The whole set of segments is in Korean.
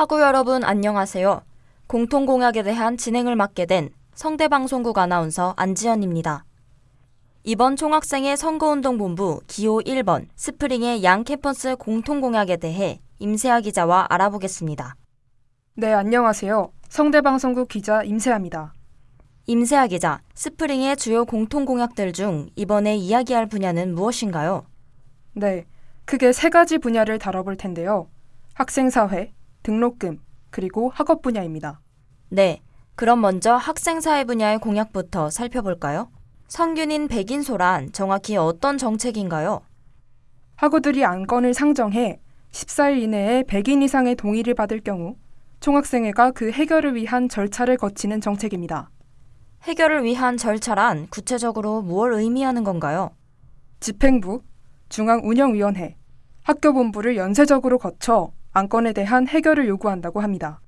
학우 여러분 안녕하세요. 공통공약에 대한 진행을 맡게 된 성대방송국 아나운서 안지연입니다. 이번 총학생회 선거운동본부 기호 1번 스프링의 양 캠퍼스 공통공약에 대해 임세아 기자와 알아보겠습니다. 네, 안녕하세요. 성대방송국 기자 임세아입니다. 임세아 기자, 스프링의 주요 공통공약들 중 이번에 이야기할 분야는 무엇인가요? 네, 크게 세 가지 분야를 다뤄볼 텐데요. 학생사회, 등록금, 그리고 학업 분야입니다. 네, 그럼 먼저 학생사회 분야의 공약부터 살펴볼까요? 성균인 백인소란 정확히 어떤 정책인가요? 학우들이 안건을 상정해 14일 이내에 100인 이상의 동의를 받을 경우 총학생회가 그 해결을 위한 절차를 거치는 정책입니다. 해결을 위한 절차란 구체적으로 무엇을 의미하는 건가요? 집행부, 중앙운영위원회, 학교본부를 연쇄적으로 거쳐 안건에 대한 해결을 요구한다고 합니다.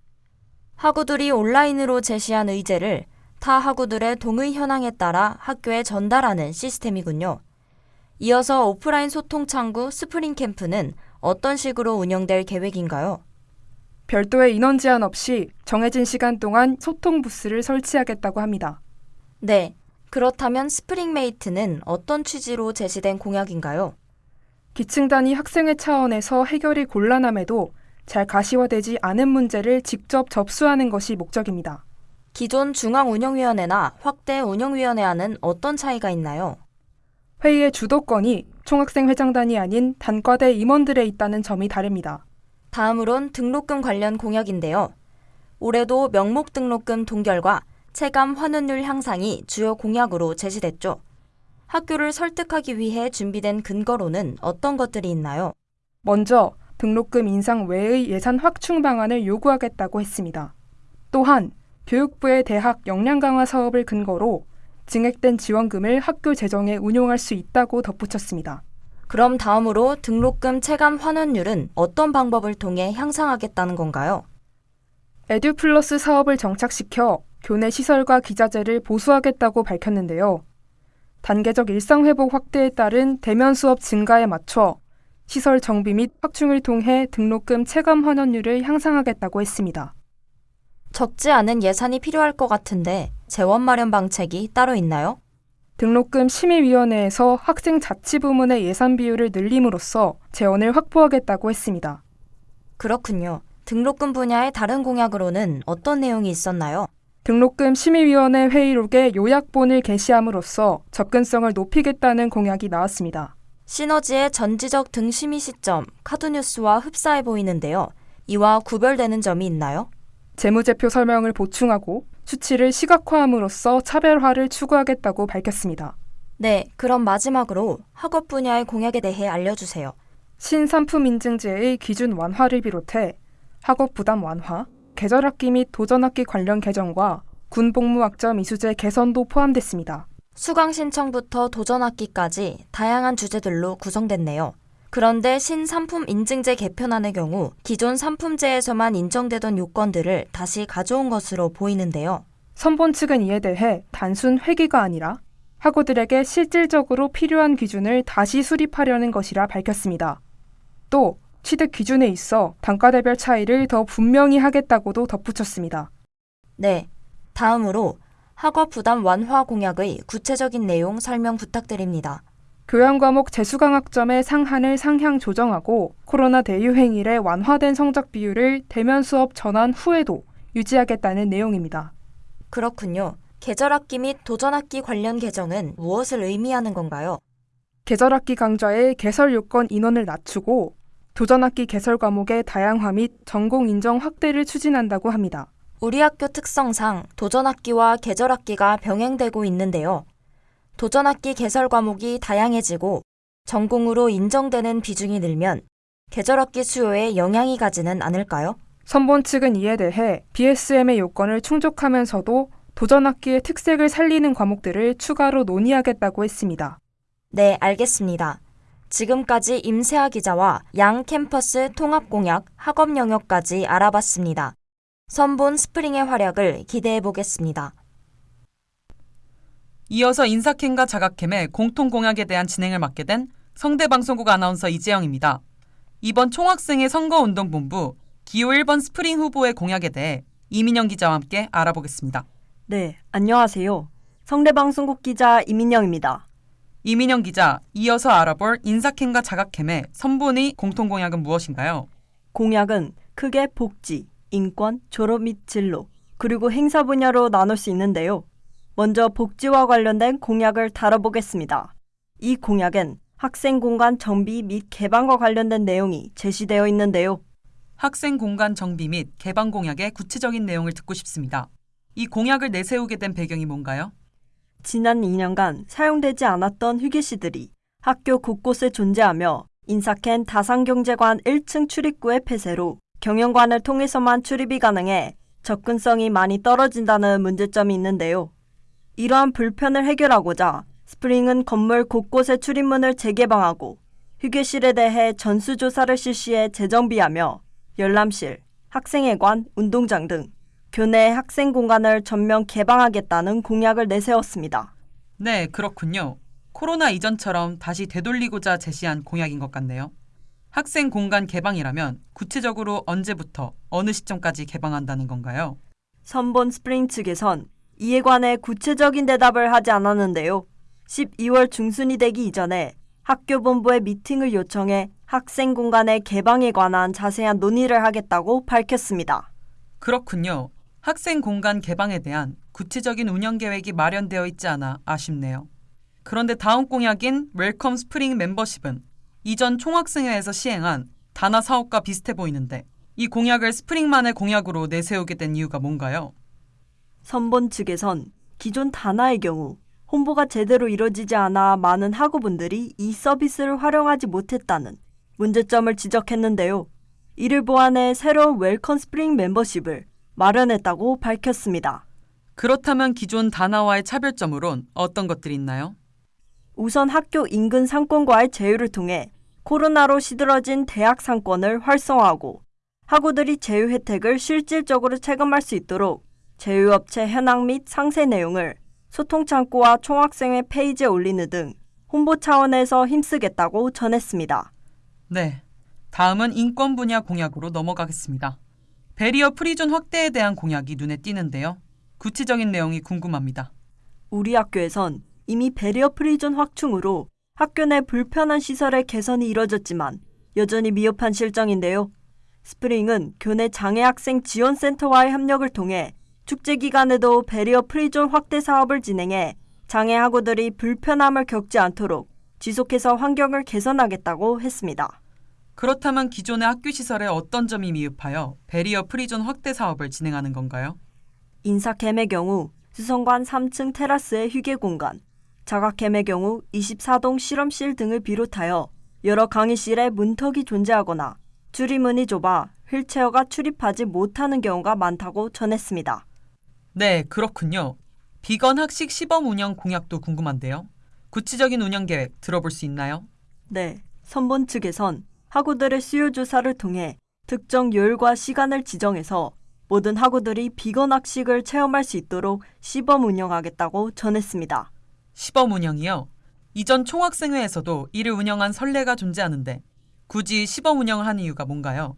학우들이 온라인으로 제시한 의제를 타 학우들의 동의 현황에 따라 학교에 전달하는 시스템이군요. 이어서 오프라인 소통 창구 스프링 캠프는 어떤 식으로 운영될 계획인가요? 별도의 인원 제한 없이 정해진 시간 동안 소통 부스를 설치하겠다고 합니다. 네. 그렇다면 스프링메이트는 어떤 취지로 제시된 공약인가요? 기층 단위 학생회 차원에서 해결이 곤란함에도 잘 가시화되지 않은 문제를 직접 접수하는 것이 목적입니다. 기존 중앙운영위원회나 확대 운영위원회와는 어떤 차이가 있나요? 회의의 주도권이 총학생 회장단이 아닌 단과대 임원들에 있다는 점이 다릅니다. 다음으론 등록금 관련 공약인데요. 올해도 명목 등록금 동결과 체감 환원율 향상이 주요 공약으로 제시됐죠. 학교를 설득하기 위해 준비된 근거로는 어떤 것들이 있나요? 먼저 등록금 인상 외의 예산 확충 방안을 요구하겠다고 했습니다. 또한 교육부의 대학 역량 강화 사업을 근거로 증액된 지원금을 학교 재정에 운용할 수 있다고 덧붙였습니다. 그럼 다음으로 등록금 체감 환원율은 어떤 방법을 통해 향상하겠다는 건가요? 에듀플러스 사업을 정착시켜 교내 시설과 기자재를 보수하겠다고 밝혔는데요. 단계적 일상회복 확대에 따른 대면 수업 증가에 맞춰 시설 정비 및 확충을 통해 등록금 체감 환원율을 향상하겠다고 했습니다. 적지 않은 예산이 필요할 것 같은데 재원 마련 방책이 따로 있나요? 등록금 심의위원회에서 학생 자치 부문의 예산 비율을 늘림으로써 재원을 확보하겠다고 했습니다. 그렇군요. 등록금 분야의 다른 공약으로는 어떤 내용이 있었나요? 등록금 심의위원회 회의록에 요약본을 게시함으로써 접근성을 높이겠다는 공약이 나왔습니다. 시너지의 전지적 등심의 시점 카드뉴스와 흡사해 보이는데요. 이와 구별되는 점이 있나요? 재무제표 설명을 보충하고 수치를 시각화함으로써 차별화를 추구하겠다고 밝혔습니다. 네, 그럼 마지막으로 학업 분야의 공약에 대해 알려주세요. 신산품 인증제의 기준 완화를 비롯해 학업 부담 완화, 계절학기 및 도전학기 관련 개정과 군복무학점 이수제 개선도 포함됐습니다. 수강 신청부터 도전학기까지 다양한 주제들로 구성됐네요. 그런데 신상품 인증제 개편안의 경우 기존 상품제에서만 인정되던 요건들을 다시 가져온 것으로 보이는데요. 선본 측은 이에 대해 단순 회기가 아니라 학우들에게 실질적으로 필요한 기준을 다시 수립하려는 것이라 밝혔습니다. 또 취득 기준에 있어 단과대별 차이를 더 분명히 하겠다고도 덧붙였습니다. 네. 다음으로 학업 부담 완화 공약의 구체적인 내용 설명 부탁드립니다. 교양 과목 재수 강학점의 상한을 상향 조정하고 코로나 대유행 이래 완화된 성적 비율을 대면 수업 전환 후에도 유지하겠다는 내용입니다. 그렇군요. 계절학기 및 도전학기 관련 개정은 무엇을 의미하는 건가요? 계절학기 강좌의 개설 요건 인원을 낮추고 도전학기 개설 과목의 다양화 및 전공 인정 확대를 추진한다고 합니다. 우리 학교 특성상 도전학기와 계절학기가 병행되고 있는데요. 도전학기 개설 과목이 다양해지고 전공으로 인정되는 비중이 늘면 계절학기 수요에 영향이 가지는 않을까요? 선본 측은 이에 대해 BSM의 요건을 충족하면서도 도전학기의 특색을 살리는 과목들을 추가로 논의하겠다고 했습니다. 네, 알겠습니다. 지금까지 임세아 기자와 양 캠퍼스 통합 공약 학업 영역까지 알아봤습니다. 선본 스프링의 활약을 기대해 보겠습니다. 이어서 인사캠과 자가캠의 공통 공약에 대한 진행을 맡게 된 성대방송국 아나운서 이재영입니다. 이번 총학생회 선거운동본부 기호 1번 스프링 후보의 공약에 대해 이민영 기자와 함께 알아보겠습니다. 네, 안녕하세요. 성대방송국 기자 이민영입니다. 이민영 기자, 이어서 알아볼 인사캠과 자각캠의 선본의 공통 공약은 무엇인가요? 공약은 크게 복지, 인권, 졸업 및 진로, 그리고 행사 분야로 나눌 수 있는데요. 먼저 복지와 관련된 공약을 다뤄보겠습니다. 이 공약엔 학생 공간 정비 및 개방과 관련된 내용이 제시되어 있는데요. 학생 공간 정비 및 개방 공약의 구체적인 내용을 듣고 싶습니다. 이 공약을 내세우게 된 배경이 뭔가요? 지난 2년간 사용되지 않았던 휴게실들이 학교 곳곳에 존재하며 인사캔 다산경제관 1층 출입구의 폐쇄로 경영관을 통해서만 출입이 가능해 접근성이 많이 떨어진다는 문제점이 있는데요. 이러한 불편을 해결하고자 스프링은 건물 곳곳의 출입문을 재개방하고 휴게실에 대해 전수조사를 실시해 재정비하며 열람실, 학생회관, 운동장 등 교내 학생 공간을 전면 개방하겠다는 공약을 내세웠습니다. 네, 그렇군요. 코로나 이전처럼 다시 되돌리고자 제시한 공약인 것 같네요. 학생 공간 개방이라면 구체적으로 언제부터 어느 시점까지 개방한다는 건가요? 선본 스프링 측에선 이에 관해 구체적인 대답을 하지 않았는데요. 12월 중순이 되기 이전에 학교 본부에 미팅을 요청해 학생 공간의 개방에 관한 자세한 논의를 하겠다고 밝혔습니다. 그렇군요. 학생 공간 개방에 대한 구체적인 운영 계획이 마련되어 있지 않아 아쉽네요. 그런데 다음 공약인 웰컴 스프링 멤버십은 이전 총학생회에서 시행한 다나 사업과 비슷해 보이는데 이 공약을 스프링만의 공약으로 내세우게 된 이유가 뭔가요? 선본 측에선 기존 다나의 경우 홍보가 제대로 이뤄지지 않아 많은 학우분들이 이 서비스를 활용하지 못했다는 문제점을 지적했는데요. 이를 보완해 새로운 웰컴 스프링 멤버십을 마련했다고 밝혔습니다. 그렇다면 기존 다나와의 차별점으론 어떤 것들이 있나요? 우선 학교 인근 상권과의 제휴를 통해 코로나로 시들어진 대학 상권을 활성화하고 학우들이 제휴 혜택을 실질적으로 체감할 수 있도록 제휴업체 현황 및 상세 내용을 소통 창구와 총학생회 페이지에 올리는 등 홍보 차원에서 힘쓰겠다고 전했습니다. 네. 다음은 인권 분야 공약으로 넘어가겠습니다. barrier free zone 확대에 대한 공약이 눈에 띄는데요. 구체적인 내용이 궁금합니다. 우리 학교에선 이미 barrier free zone 확충으로 학교 내 불편한 시설의 개선이 이뤄졌지만 여전히 미흡한 실정인데요. 스프링은 교내 장애 학생 지원 센터와의 협력을 통해 축제 기간에도 barrier free zone 확대 사업을 진행해 장애 학우들이 불편함을 겪지 않도록 지속해서 환경을 개선하겠다고 했습니다. 그렇다면 기존의 학교 시설에 어떤 점이 미흡하여 barrier free zone 확대 사업을 진행하는 건가요? 인사캠의 경우 수선관 3층 테라스의 휴게 공간, 자각캠의 경우 24동 실험실 등을 비롯하여 여러 강의실에 문턱이 존재하거나 출입문이 좁아 휠체어가 출입하지 못하는 경우가 많다고 전했습니다. 네, 그렇군요. 비건 학식 시범 운영 공약도 궁금한데요. 구체적인 운영 계획 들어볼 수 있나요? 네, 선본 측에선 학우들의 수요 조사를 통해 특정 요일과 시간을 지정해서 모든 학우들이 비건 학식을 체험할 수 있도록 시범 운영하겠다고 전했습니다. 시범 운영이요. 이전 총학생회에서도 이를 운영한 선례가 존재하는데 굳이 시범 운영을 한 이유가 뭔가요?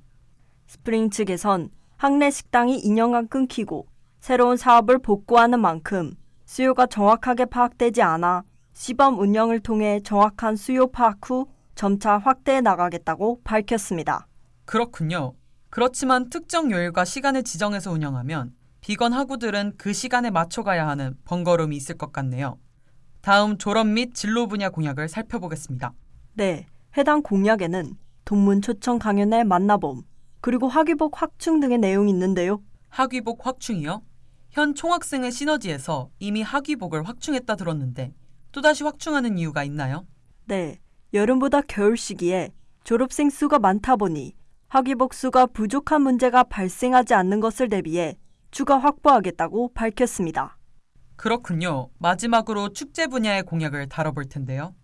스프링 측에선 학내 식당이 2년간 끊기고 새로운 사업을 복구하는 만큼 수요가 정확하게 파악되지 않아 시범 운영을 통해 정확한 수요 파악 후 점차 확대해 나가겠다고 밝혔습니다. 그렇군요. 그렇지만 특정 요일과 시간을 지정해서 운영하면 비건 학우들은 그 시간에 맞춰가야 하는 번거로움이 있을 것 같네요. 다음 졸업 및 진로 분야 공약을 살펴보겠습니다. 네, 해당 공약에는 동문 초청 강연의 만나봄, 그리고 학위복 확충 등의 내용이 있는데요. 학위복 확충이요? 현 총학생회 시너지에서 이미 학위복을 확충했다 들었는데 또다시 확충하는 이유가 있나요? 네, 여름보다 겨울 시기에 졸업생 수가 많다 보니 학위복 수가 부족한 문제가 발생하지 않는 것을 대비해 추가 확보하겠다고 밝혔습니다. 그렇군요. 마지막으로 축제 분야의 공약을 다뤄볼 텐데요.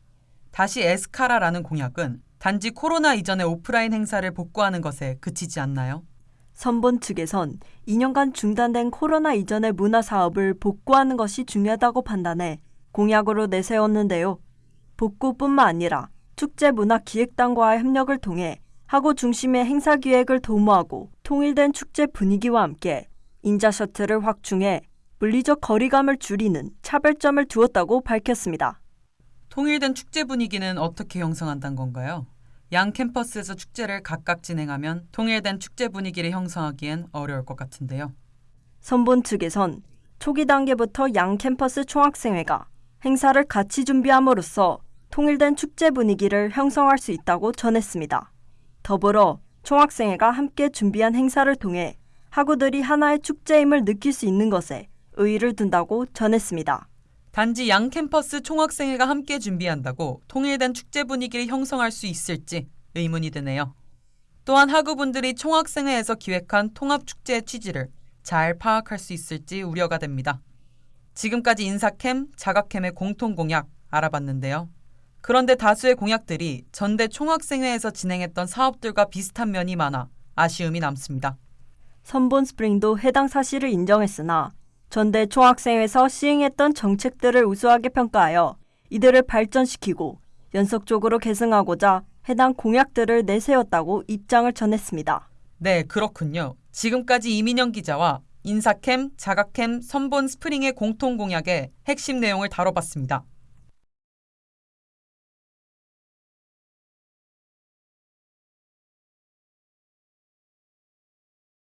다시 에스카라라는 공약은 단지 코로나 이전의 오프라인 행사를 복구하는 것에 그치지 않나요? 선본 측에선 2년간 중단된 코로나 이전의 문화 사업을 복구하는 것이 중요하다고 판단해 공약으로 내세웠는데요. 복구뿐만 아니라 축제 문화 기획단과의 협력을 통해 학우 중심의 행사 기획을 도모하고 통일된 축제 분위기와 함께 인자 셔틀을 확충해 물리적 거리감을 줄이는 차별점을 두었다고 밝혔습니다. 통일된 축제 분위기는 어떻게 형성한다는 건가요? 양 캠퍼스에서 축제를 각각 진행하면 통일된 축제 분위기를 형성하기엔 어려울 것 같은데요. 선본 측에선 초기 단계부터 양 캠퍼스 총학생회가 행사를 같이 준비함으로써 통일된 축제 분위기를 형성할 수 있다고 전했습니다. 더불어 총학생회가 함께 준비한 행사를 통해 학우들이 하나의 축제임을 느낄 수 있는 것에 의의를 둔다고 전했습니다. 단지 양 캠퍼스 총학생회가 함께 준비한다고 통일된 축제 분위기를 형성할 수 있을지 의문이 드네요. 또한 학우분들이 총학생회에서 기획한 통합축제의 취지를 잘 파악할 수 있을지 우려가 됩니다. 지금까지 인사캠, 자가캠의 공통 공약 알아봤는데요. 그런데 다수의 공약들이 전대 총학생회에서 진행했던 사업들과 비슷한 면이 많아 아쉬움이 남습니다. 선본 스프링도 해당 사실을 인정했으나 전대 총학생회에서 시행했던 정책들을 우수하게 평가하여 이들을 발전시키고 연속적으로 계승하고자 해당 공약들을 내세웠다고 입장을 전했습니다. 네, 그렇군요. 지금까지 이민영 기자와 인사캠, 자가캠, 선본 스프링의 공통 공약의 핵심 내용을 다뤄봤습니다.